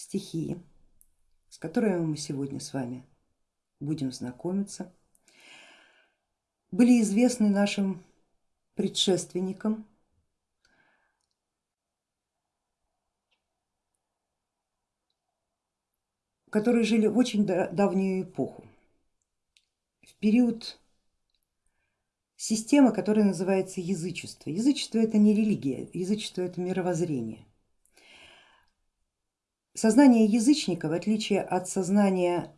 стихии, с которыми мы сегодня с вами будем знакомиться, были известны нашим предшественникам, которые жили в очень давнюю эпоху, в период системы, которая называется язычество. Язычество это не религия, язычество это мировоззрение. Сознание язычника, в отличие от сознания,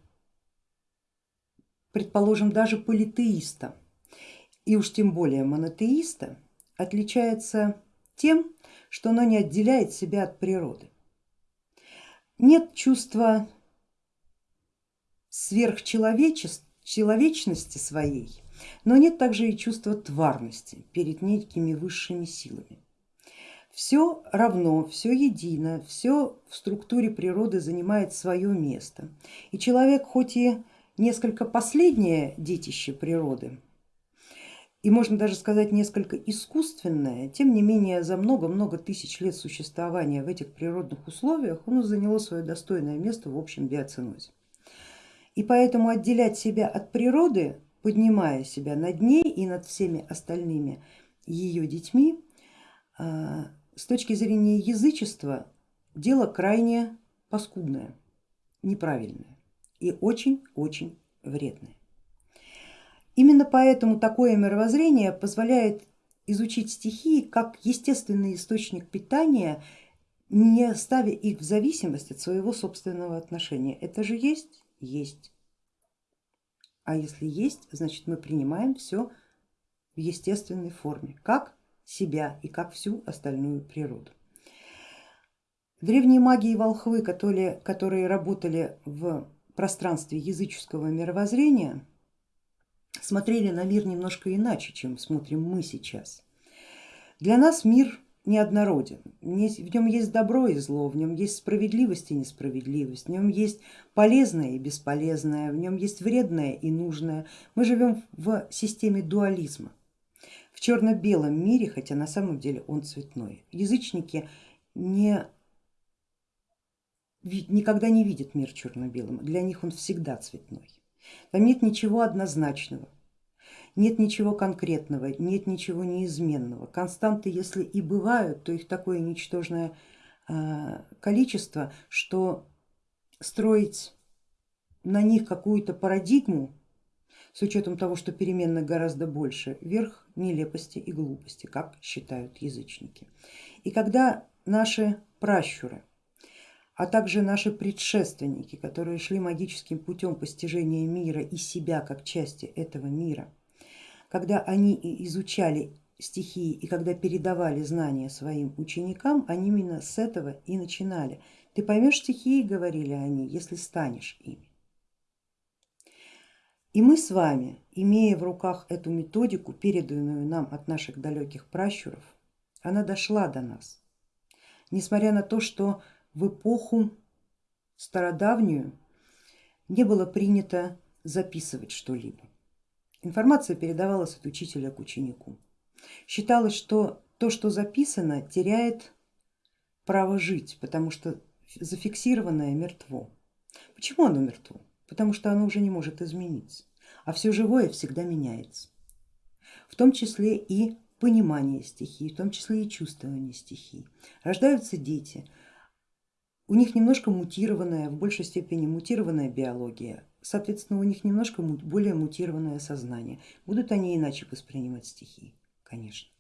предположим, даже политеиста и уж тем более монотеиста, отличается тем, что оно не отделяет себя от природы. Нет чувства сверхчеловечности своей, но нет также и чувства тварности перед некими высшими силами. Все равно, все едино, все в структуре природы занимает свое место. И человек хоть и несколько последнее детище природы, и можно даже сказать несколько искусственное, тем не менее за много-много тысяч лет существования в этих природных условиях он заняло свое достойное место в общем биоценозе. И поэтому отделять себя от природы, поднимая себя над ней и над всеми остальными ее детьми, а, с точки зрения язычества дело крайне паскудное, неправильное и очень-очень вредное. Именно поэтому такое мировоззрение позволяет изучить стихии как естественный источник питания, не ставя их в зависимость от своего собственного отношения. Это же есть? Есть. А если есть, значит мы принимаем все в естественной форме. Как? Себя и как всю остальную природу. Древние маги и волхвы, которые, которые работали в пространстве языческого мировоззрения, смотрели на мир немножко иначе, чем смотрим мы сейчас. Для нас мир неоднороден, в нем есть добро и зло, в нем есть справедливость и несправедливость, в нем есть полезное и бесполезное, в нем есть вредное и нужное. Мы живем в системе дуализма черно-белом мире, хотя на самом деле он цветной. Язычники не, никогда не видят мир черно-белым, для них он всегда цветной. Там нет ничего однозначного, нет ничего конкретного, нет ничего неизменного. Константы, если и бывают, то их такое ничтожное а, количество, что строить на них какую-то парадигму с учетом того, что переменных гораздо больше, верх нелепости и глупости, как считают язычники. И когда наши пращуры, а также наши предшественники, которые шли магическим путем постижения мира и себя как части этого мира, когда они изучали стихии и когда передавали знания своим ученикам, они именно с этого и начинали. Ты поймешь стихии, говорили они, если станешь ими. И мы с вами, имея в руках эту методику, переданную нам от наших далеких пращуров, она дошла до нас. Несмотря на то, что в эпоху стародавнюю не было принято записывать что-либо. Информация передавалась от учителя к ученику. Считалось, что то, что записано, теряет право жить, потому что зафиксированное мертво. Почему оно мертво? Потому что оно уже не может измениться, а все живое всегда меняется, в том числе и понимание стихий, в том числе и чувствование стихий. Рождаются дети, у них немножко мутированная, в большей степени мутированная биология, соответственно у них немножко более мутированное сознание. Будут они иначе воспринимать стихии? Конечно.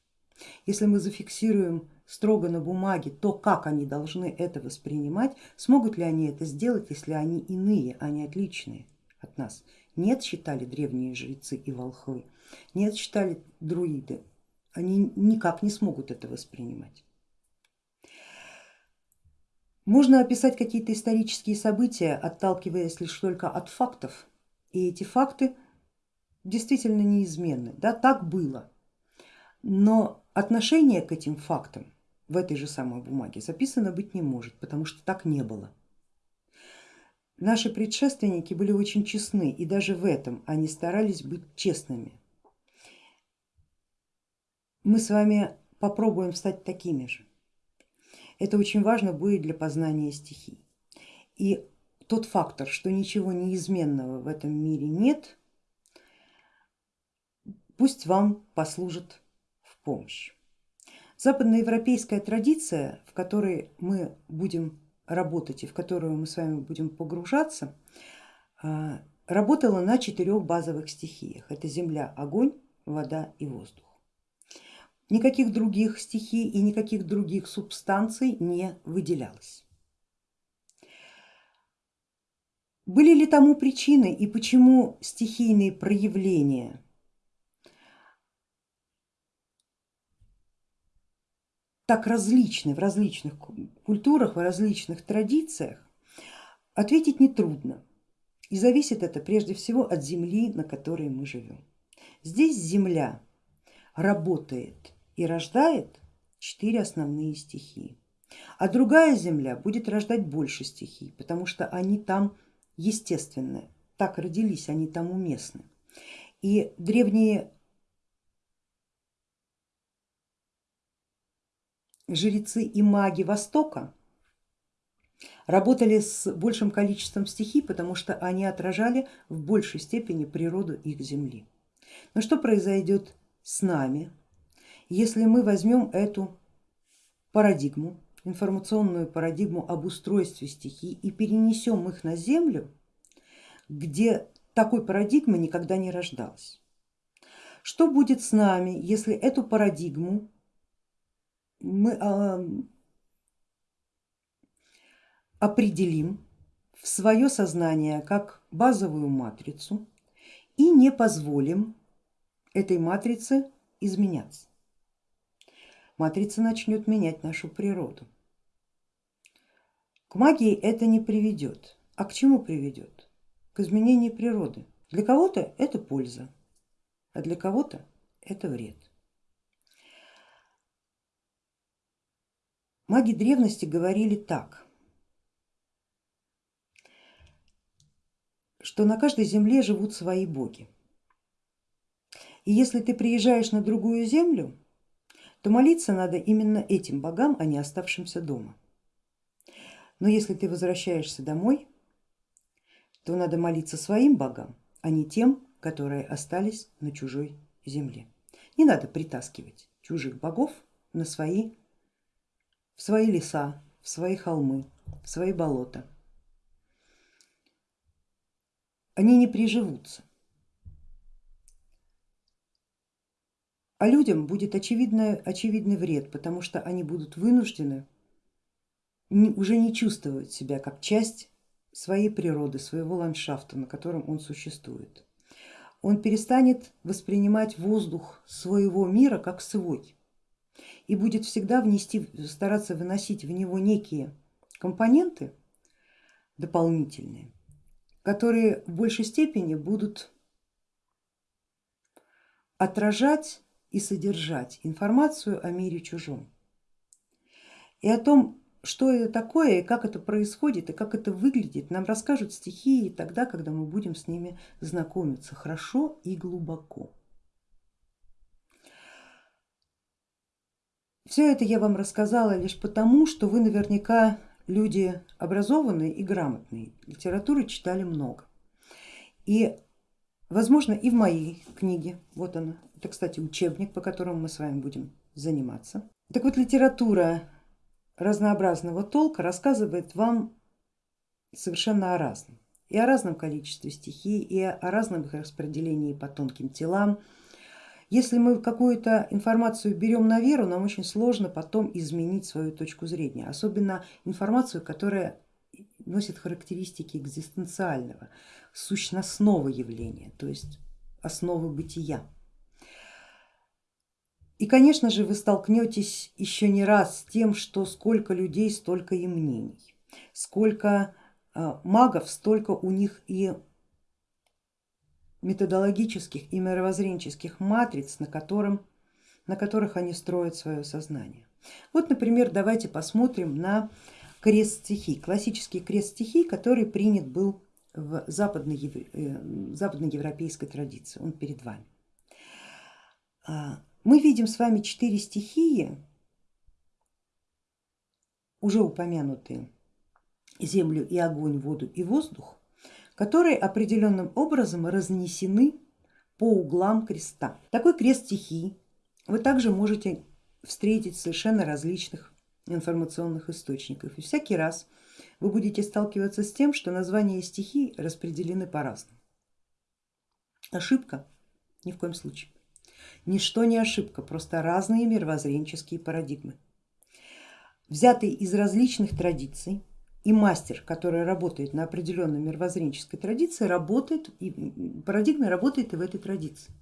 Если мы зафиксируем строго на бумаге то, как они должны это воспринимать, смогут ли они это сделать, если они иные, а не отличные от нас. Нет, считали древние жрецы и волхвы, нет, считали друиды, они никак не смогут это воспринимать. Можно описать какие-то исторические события, отталкиваясь лишь только от фактов, и эти факты действительно неизменны. Да, так было, но отношение к этим фактам в этой же самой бумаге записано быть не может, потому что так не было. Наши предшественники были очень честны и даже в этом они старались быть честными. Мы с вами попробуем стать такими же. Это очень важно будет для познания стихий. и тот фактор, что ничего неизменного в этом мире нет, пусть вам послужит помощь. Западноевропейская традиция, в которой мы будем работать и в которую мы с вами будем погружаться, а, работала на четырех базовых стихиях. Это земля, огонь, вода и воздух. Никаких других стихий и никаких других субстанций не выделялось. Были ли тому причины и почему стихийные проявления так различны в различных культурах, в различных традициях, ответить нетрудно. И зависит это прежде всего от земли, на которой мы живем. Здесь земля работает и рождает четыре основные стихии, а другая земля будет рождать больше стихий, потому что они там естественные, так родились, они там уместны. И древние жрецы и маги Востока работали с большим количеством стихий, потому что они отражали в большей степени природу их земли. Но что произойдет с нами, если мы возьмем эту парадигму, информационную парадигму об устройстве стихий и перенесем их на Землю, где такой парадигмы никогда не рождалась? Что будет с нами, если эту парадигму мы а, определим в свое сознание как базовую матрицу и не позволим этой матрице изменяться. Матрица начнет менять нашу природу. К магии это не приведет. А к чему приведет? К изменению природы. Для кого-то это польза, а для кого-то это вред. Маги древности говорили так, что на каждой земле живут свои боги. И если ты приезжаешь на другую землю, то молиться надо именно этим богам, а не оставшимся дома. Но если ты возвращаешься домой, то надо молиться своим богам, а не тем, которые остались на чужой земле. Не надо притаскивать чужих богов на свои в свои леса, в свои холмы, в свои болота. Они не приживутся. А людям будет очевидно, очевидный вред, потому что они будут вынуждены уже не чувствовать себя как часть своей природы, своего ландшафта, на котором он существует. Он перестанет воспринимать воздух своего мира как свой и будет всегда внести, стараться выносить в него некие компоненты дополнительные, которые в большей степени будут отражать и содержать информацию о мире чужом и о том, что это такое и как это происходит и как это выглядит, нам расскажут стихии тогда, когда мы будем с ними знакомиться хорошо и глубоко. Все это я вам рассказала лишь потому, что вы наверняка люди образованные и грамотные, литературы читали много. И возможно и в моей книге, вот она, это кстати учебник, по которому мы с вами будем заниматься. Так вот литература разнообразного толка рассказывает вам совершенно о разном. И о разном количестве стихий, и о разном их распределении по тонким телам, если мы какую-то информацию берем на веру, нам очень сложно потом изменить свою точку зрения, особенно информацию, которая носит характеристики экзистенциального, сущностного явления, то есть основы бытия. И конечно же вы столкнетесь еще не раз с тем, что сколько людей, столько и мнений, сколько а, магов, столько у них и методологических и мировоззренческих матриц, на, котором, на которых они строят свое сознание. Вот, например, давайте посмотрим на крест стихий, классический крест стихий, который принят был в э, западноевропейской традиции, он перед вами. А, мы видим с вами четыре стихии, уже упомянутые землю и огонь, воду и воздух, которые определенным образом разнесены по углам креста. Такой крест стихий вы также можете встретить совершенно различных информационных источниках. И всякий раз вы будете сталкиваться с тем, что названия стихий распределены по-разному. Ошибка? Ни в коем случае. Ничто не ошибка, просто разные мировоззренческие парадигмы. Взятые из различных традиций и мастер, который работает на определенной мировоззренческой традиции, работает, и парадигма работает и в этой традиции.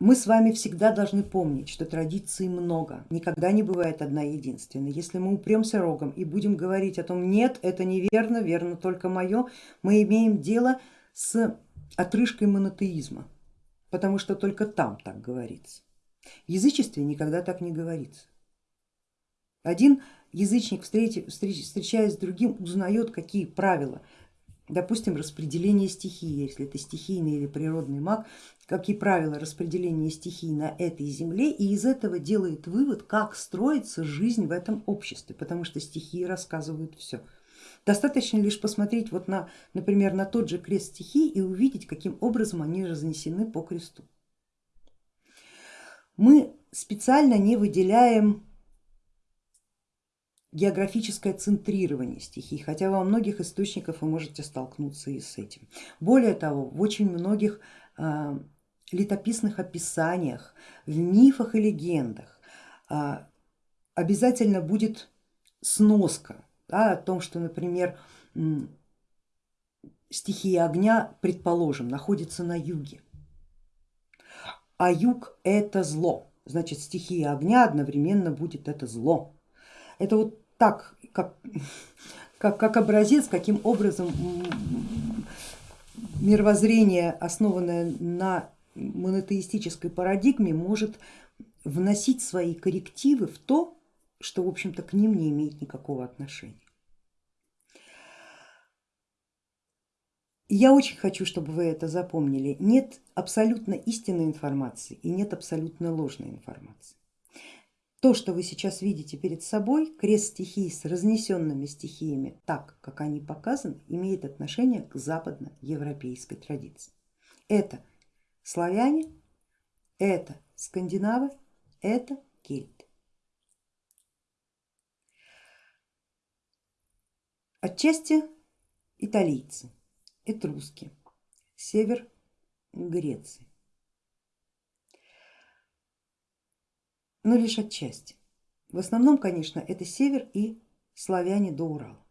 Мы с вами всегда должны помнить, что традиций много, никогда не бывает одна единственная. Если мы упремся рогом и будем говорить о том, нет, это неверно, верно только мое, мы имеем дело с отрыжкой монотеизма, потому что только там так говорится. В язычестве никогда так не говорится. Один язычник, встречаясь с другим, узнает, какие правила, допустим, распределение стихии, если это стихийный или природный маг, какие правила распределения стихий на этой земле и из этого делает вывод, как строится жизнь в этом обществе, потому что стихии рассказывают все. Достаточно лишь посмотреть вот на, например, на тот же крест стихий и увидеть, каким образом они разнесены по кресту. Мы специально не выделяем географическое центрирование стихий, хотя во многих источниках вы можете столкнуться и с этим. Более того, в очень многих э, летописных описаниях, в мифах и легендах э, обязательно будет сноска да, о том, что, например, стихия огня, предположим, находится на юге, а юг это зло, значит стихия огня одновременно будет это зло. Это вот так, как, как, как образец, каким образом мировоззрение, основанное на монотеистической парадигме, может вносить свои коррективы в то, что в общем-то к ним не имеет никакого отношения. Я очень хочу, чтобы вы это запомнили. Нет абсолютно истинной информации и нет абсолютно ложной информации. То, что вы сейчас видите перед собой, крест стихий с разнесенными стихиями, так как они показаны, имеет отношение к западноевропейской традиции. Это славяне, это скандинавы, это кельты. Отчасти италийцы, этруски, север Греции. Но лишь отчасти. В основном, конечно, это север и славяне до Урала.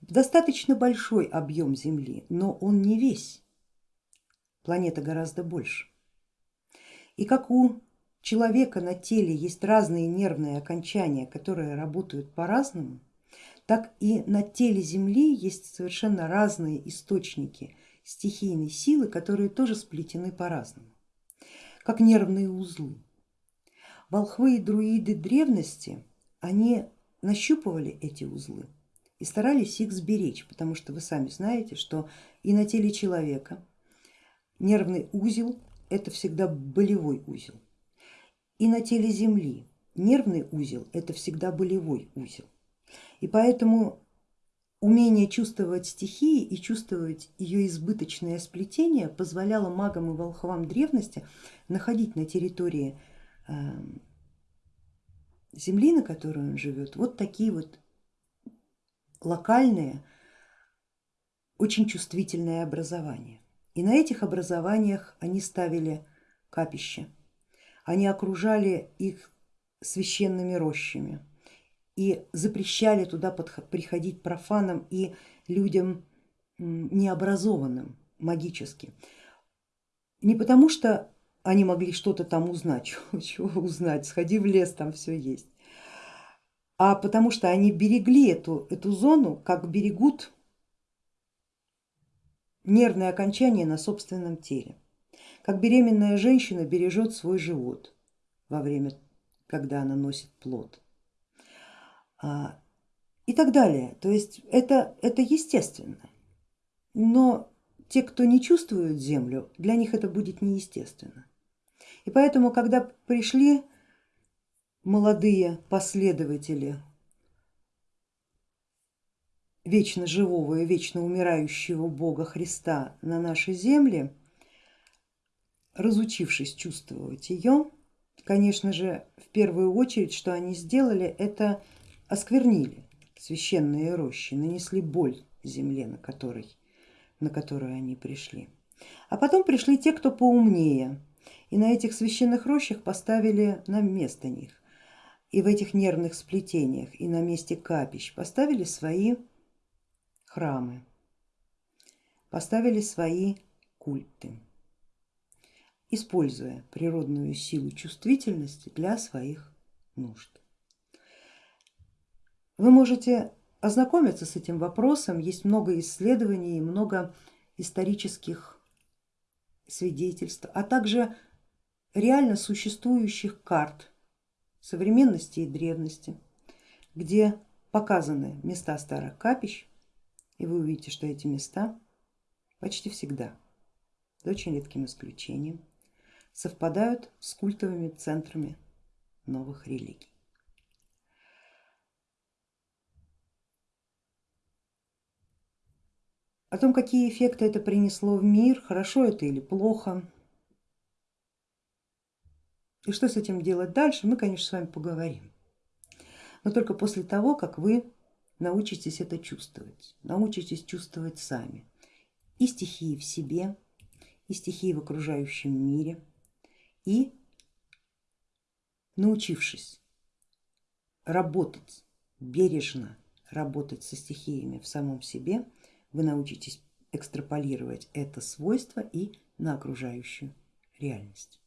Достаточно большой объем Земли, но он не весь. Планета гораздо больше. И как у человека на теле есть разные нервные окончания, которые работают по-разному, так и на теле Земли есть совершенно разные источники стихийной силы, которые тоже сплетены по-разному, как нервные узлы. Волхвы и друиды древности, они нащупывали эти узлы и старались их сберечь, потому что вы сами знаете, что и на теле человека нервный узел это всегда болевой узел, и на теле Земли нервный узел это всегда болевой узел. И поэтому умение чувствовать стихии и чувствовать ее избыточное сплетение позволяло магам и волхвам древности находить на территории земли, на которой он живет, вот такие вот локальные, очень чувствительные образования. И на этих образованиях они ставили капища, они окружали их священными рощами и запрещали туда приходить профанам и людям необразованным магически. Не потому что они могли что-то там узнать, чего, узнать, сходи в лес, там все есть. А потому что они берегли эту, эту зону, как берегут нервные окончания на собственном теле, как беременная женщина бережет свой живот во время, когда она носит плод а, и так далее. То есть это, это естественно, но те, кто не чувствует землю, для них это будет неестественно. И поэтому, когда пришли молодые последователи вечно живого и вечно умирающего Бога Христа на нашей земле, разучившись чувствовать ее, конечно же, в первую очередь, что они сделали, это осквернили священные рощи, нанесли боль земле, на, которой, на которую они пришли. А потом пришли те, кто поумнее, и на этих священных рощах поставили на место них. И в этих нервных сплетениях и на месте капищ поставили свои храмы, поставили свои культы, используя природную силу чувствительности для своих нужд. Вы можете ознакомиться с этим вопросом, есть много исследований, много исторических свидетельств, а также реально существующих карт современности и древности, где показаны места старых капищ, и вы увидите, что эти места почти всегда, за очень редким исключением, совпадают с культовыми центрами новых религий. О том, какие эффекты это принесло в мир, хорошо это или плохо, и что с этим делать дальше, мы, конечно, с вами поговорим. Но только после того, как вы научитесь это чувствовать, научитесь чувствовать сами. И стихии в себе, и стихии в окружающем мире, и научившись работать бережно, работать со стихиями в самом себе, вы научитесь экстраполировать это свойство и на окружающую реальность.